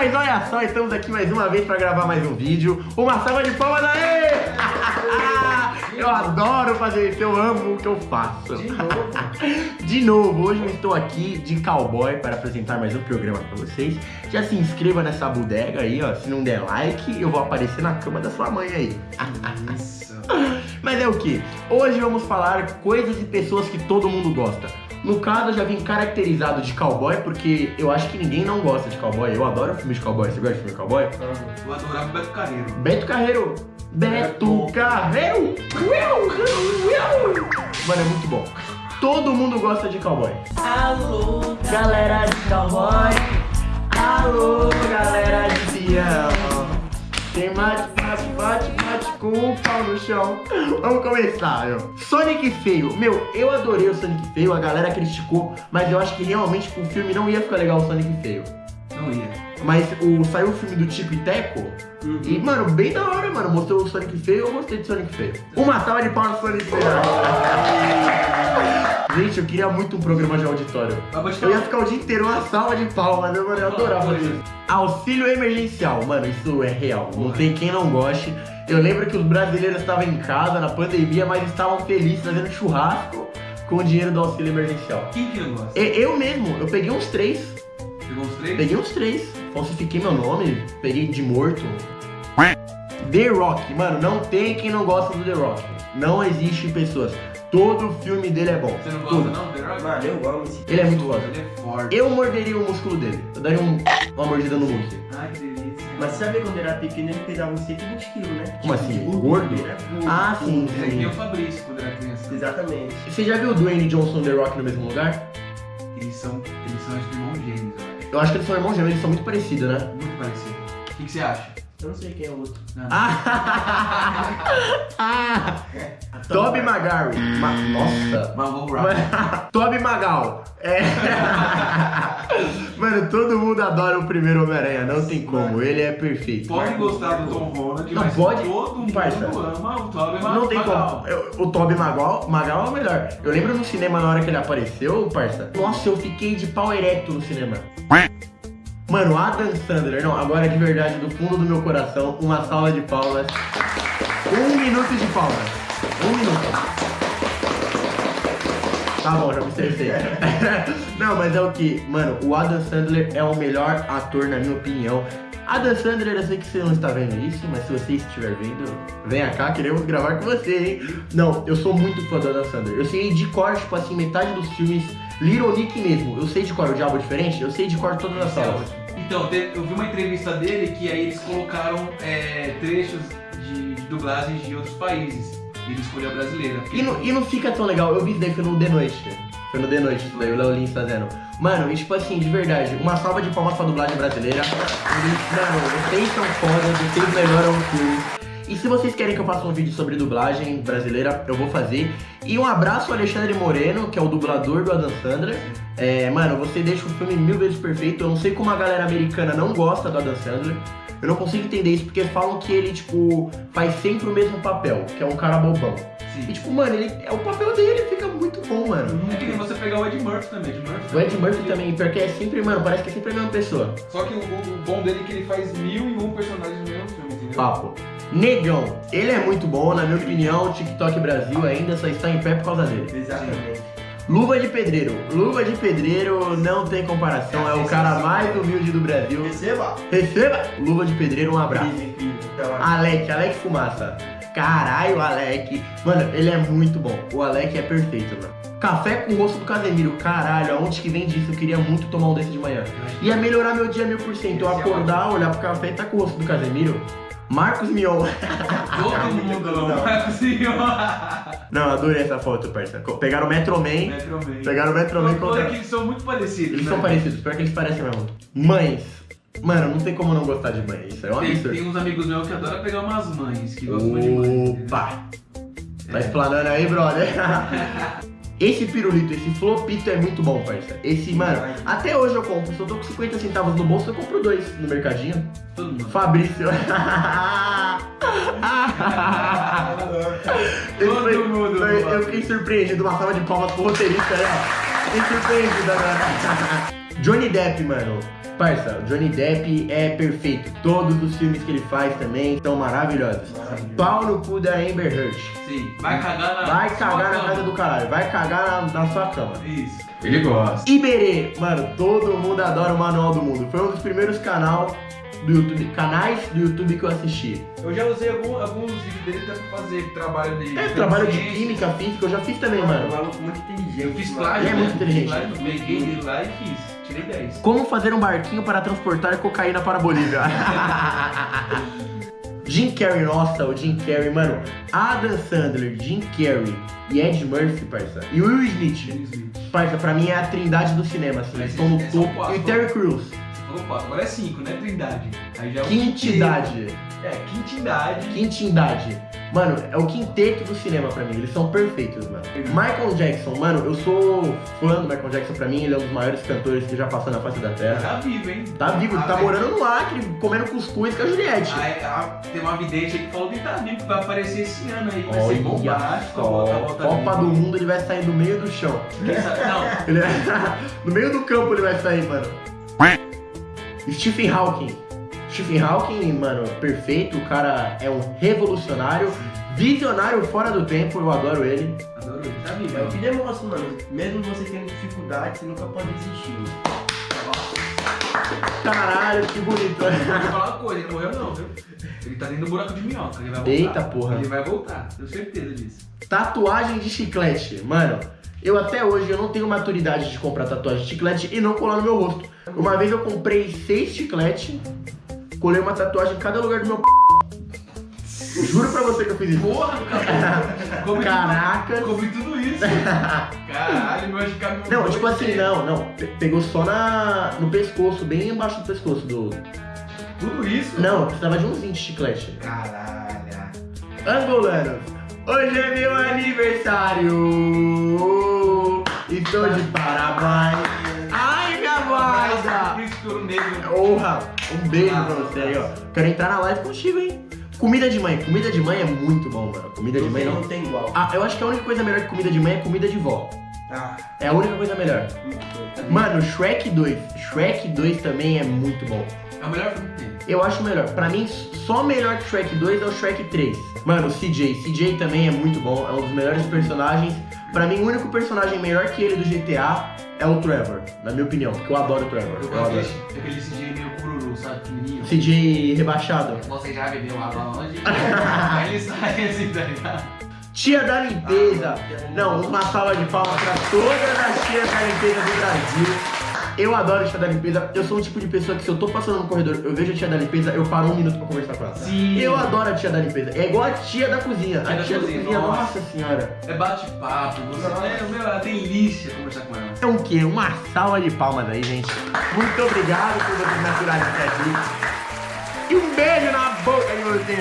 Mas olha só, estamos aqui mais uma vez para gravar mais um vídeo. Uma salva de palmas aí! Eu adoro fazer isso, eu amo o que eu faço. De novo. De novo, hoje eu estou aqui de cowboy para apresentar mais um programa para vocês. Já se inscreva nessa bodega aí, ó. Se não der like, eu vou aparecer na cama da sua mãe aí. Isso. Mas é o que? Hoje vamos falar coisas e pessoas que todo mundo gosta. No caso, eu já vim caracterizado de cowboy, porque eu acho que ninguém não gosta de cowboy. Eu adoro filme de cowboy. Você gosta de filme de cowboy? Eu adorava o Beto Carreiro. Beto Carreiro. Beto Carreiro. Mano, é muito bom. Todo mundo gosta de cowboy. Alô, galera de cowboy. Alô, galera de peão. Quem mate, bate, bate, bate com o pau no chão. Vamos começar, meu. Sonic Feio. Meu, eu adorei o Sonic Feio, a galera criticou, mas eu acho que realmente pro filme não ia ficar legal o Sonic Feio. Não ia. Mas o, saiu o filme do Tico e Teco e, mano, bem da hora, mano. Mostrou o Sonic Feio, eu gostei de Sonic Feio. Uma salva de palmas pro Sonic Feio. Gente, eu queria muito um programa de auditório. Eu ia ficar o dia inteiro uma salva de palmas, né, mano? Eu adorava isso. Auxílio emergencial, mano, isso é real. Não tem quem não goste. Eu lembro que os brasileiros estavam em casa na pandemia, mas estavam felizes fazendo churrasco com o dinheiro do auxílio emergencial. Quem que não gosta? E- Eu mesmo, eu peguei uns três. Pegou uns três? Peguei uns três. Falsifiquei meu nome, peguei de morto. The Rock, mano, não tem quem não gosta do The Rock. Não existe pessoas. Todo filme dele é bom. Você não gosta Tudo. não, The Rock? Mano, eu amo esse. Ele é muito foda. Ele é forte. Eu morderia o músculo dele. Eu daria um- uma mordida no Hulk. Ai, que delícia. Mas sabe quando ele era pequeno, ele pesava uns 120 quilos, né? Como assim? Tipo, Gordo? ele era gordo. Ah, sim, Ele é que nem o. Fabrício quando era criança. Exatamente. Você já viu o Dwayne Johnson e The Rock no mesmo lugar? Eles são, eles são irmãos gêmeos, eu acho. Eu acho que eles são irmãos gêmeos, eles são muito parecidos, né? Muito parecido. O que, que você acha? Eu não sei quem é o outro. Não, não. Ah! ah! Toby Maguire. Ma- Nossa! Mas. Mano, Toby Magal. É. Mano, todo mundo adora o primeiro Homem-Aranha, não tem como, ele é perfeito. Pode gostar do Tom Holland, Não mas pode, todo mundo parça. ama o Tobey Não tem como. Eu- o Toby Magal, Magal é o melhor. Eu lembro no cinema na hora que ele apareceu, parça. Nossa, eu fiquei de pau ereto no cinema. Mano, Adam Sandler, não, agora de verdade, do fundo do meu coração, uma salva de palmas. Um minuto de palmas. Um minuto. Tá bom, já me estressei. não, mas é o que, mano, o Adam Sandler é o melhor ator, na minha opinião. Adam Sandler, eu sei que você não está vendo isso, mas se você estiver vendo, venha cá, queremos gravar com você, hein? Não, eu sou muito fã do Adam Sandler. Eu sei de cor, tipo assim, metade dos filmes, Little Nick mesmo. Eu sei de cor o Diabo Diferente, eu sei de cor todas as salas. Então, eu vi uma entrevista dele que aí eles colocaram é, trechos de, de dublagens de outros países. E ele escolheu a brasileira. E não, e não fica tão legal, eu vi isso daí, foi no The Noite. Foi no The Noite, isso daí, o Léo Lins fazendo. Mano, e tipo assim, de verdade, uma salva de palmas pra dublagem brasileira. Mano, vocês são fodas, vocês melhoram o filme. E se vocês querem que eu faça um vídeo sobre dublagem brasileira, eu vou fazer. E um abraço ao Alexandre Moreno, que é o dublador do Adam Sandler. É, mano, você deixa o filme mil vezes perfeito. Eu não sei como a galera americana não gosta do Adam Sandler. Eu não consigo entender isso, porque falam que ele, tipo, faz sempre o mesmo papel, que é um cara bobão. E Sim. tipo, mano, ele, é o papel dele fica muito bom, mano. É que nem você pegar o Ed Murphy também. Ed Murphy O Ed Murphy também, porque é sempre, mano, parece que é sempre a mesma pessoa. Só que o, o bom dele é que ele faz mil e um personagens no mesmo filme, entendeu? Papo. Negão, ele é muito bom, na minha opinião, o TikTok Brasil ainda só está em pé por causa dele. Exatamente. Luva de Pedreiro. Luva de Pedreiro não tem comparação, é o cara mais humilde do Brasil. Receba! Receba! Luva de Pedreiro, um abraço. Então, Alec, Alec Fumaça. Caralho, Alec. Mano, ele é muito bom. O Alec é perfeito, mano. Café com o rosto do Casemiro. Caralho, aonde que vem disso? Eu queria muito tomar um desse de manhã. Ia melhorar meu dia mil por cento. Eu acordar, olhar pro café e tá com o rosto do Casemiro. Marcos Mion. Todo mundo ama. Marcos Mion. Não, adorei essa foto, parça. Pegaram o Metro Man. Metro Man. Pegaram o Metro Man Não, contra... que eles são muito parecidos. Eles né? são parecidos, pior que eles parecem mesmo. Mães. Mano, não tem como não gostar de mãe. Isso é um Tem, absurdo. tem uns amigos meus que adoram pegar umas mães, que gostam muito de mães. entendeu? Opa! Tá É. explanando aí, brother? Esse pirulito, esse flopito é muito bom, parça. Esse, mano, até hoje eu compro. Se eu tô com 50 centavos no bolso, eu compro dois no mercadinho. Todo mundo. Fabrício. Todo foi- mundo, foi- eu fiquei surpreendido. Uma salva de palmas pro roteirista ó. Fiquei surpreendido agora. Johnny Depp, mano. Parça, o Johnny Depp é perfeito. Todos os filmes que ele faz também são maravilhosos. Maravilhoso. Pau no cu da Amber Heard. Sim. Vai cagar na. Vai sua cagar na cama. casa do caralho. Vai cagar na, na sua cama. Isso. Ele gosta. Iberê, mano, todo mundo adora o Manual do Mundo. Foi um dos primeiros canal do YouTube, canais do YouTube que eu assisti. Eu já usei algum- alguns vídeos dele até pra fazer trabalho dele. É, trabalho de química, física, eu já fiz também, Mano, mano. inteligente. Eu fiz plágio. É né? muito inteligente. Plágio, Peguei ele lá e fiz. Tirei 10. Como fazer um barquinho para transportar cocaína para a Bolívia? Jim Carrey, nossa, o Jim Carrey, mano. Adam Sandler, Jim Carrey e Ed Murphy, parça. E Will Smith. Parça, pra mim é a trindade do cinema, assim. Eles estão no é topo. quatro. E Terry Crews, Você falou 4, agora é 5, né? Trindade. Aí já é o quintidade. É, quintidade. Quintidade. Mano, é o quinteto do cinema pra mim. Eles são perfeitos, mano. Michael Jackson, mano, eu sou fã do Michael Jackson pra mim. Ele é um dos maiores cantores que já passou na face da Terra. Tá vivo, hein? Tá vivo, ele Ah, tá velho. morando no Acre, comendo cuscuz com a Juliette. Aí, ah, tem uma vidente aí que falou que tá vivo, que vai aparecer esse ano aí. Vai ser Olha bombástico. a a volta Copa do. Mundo ele vai sair do meio do chão. Quem sabe- Não, Ele no meio do campo ele vai sair, mano. Stephen Hawking. Stephen Hawking, mano, perfeito. O cara é um revolucionário, visionário fora do tempo. Eu adoro ele. adoro ele. Tá vivo. É o que demonstra, mano. Mesmo você tendo dificuldade, você nunca pode desistir. Caralho, que bonito. Eu vou falar uma coisa, ele morreu não, viu? Ele tá dentro do buraco de minhoca, ele vai voltar. Eita porra. Ele vai voltar, tenho certeza disso. Tatuagem de chiclete. Mano, eu até hoje eu não tenho maturidade de comprar tatuagem de chiclete e não colar no meu rosto. Uma vez eu comprei seis chicletes, colei uma tatuagem em cada lugar do meu p. Juro pra você que eu fiz isso. Porra, cara! Caraca. Come tudo isso. Caralho, meu acho que Não, tipo assim, não, não. Pe- Pegou só na, no pescoço, bem embaixo do pescoço do. Tudo isso? Não, eu precisava de uns 20 chiclete. Caralho. Angolanos, hoje é meu aniversário. Estou de parabéns. Ai, minha. Príncipe Ouro Negro. Honra, um beijo pra você aí, ó. Quero entrar na live contigo, hein? Comida de mãe. Comida de mãe é muito bom, mano. Comida de mãe não. não tem igual. Ah, eu acho que a única coisa melhor que comida de mãe é comida de vó. Ah, É a única coisa melhor. muito. Mano, Shrek 2. Shrek 2 também é muito bom. É o melhor filme que tem. Eu acho melhor. Pra mim, só melhor que Shrek 2 é o Shrek 3. Mano, o CJ. CJ também é muito bom. É um dos melhores personagens. Pra mim, o único personagem melhor que ele do GTA é o Trevor. Na minha opinião. Porque eu adoro o Trevor. Eu Eu adoro. daquele CJ meio sabe? Pequenininho. Rebaixado. Você já bebeu água hoje? Aí ele sai assim, tá ligado? Tia da limpeza. Não, uma salva de palmas pra todas as tias da limpeza do Brasil. Eu adoro a tia da limpeza. Eu sou um tipo de pessoa que se eu tô passando no corredor, eu vejo a tia da limpeza, eu paro um minuto pra conversar com ela. Sim. Eu adoro a tia da limpeza. É igual a tia da cozinha. Tia a da tia cozinha, da cozinha, nossa. nossa senhora. É bate-papo, você é, meu, é delícia conversar com ela. É um quê? Uma salva de palmas aí, gente. Muito obrigado por vocês até aqui. E um beijo na boca de vocês.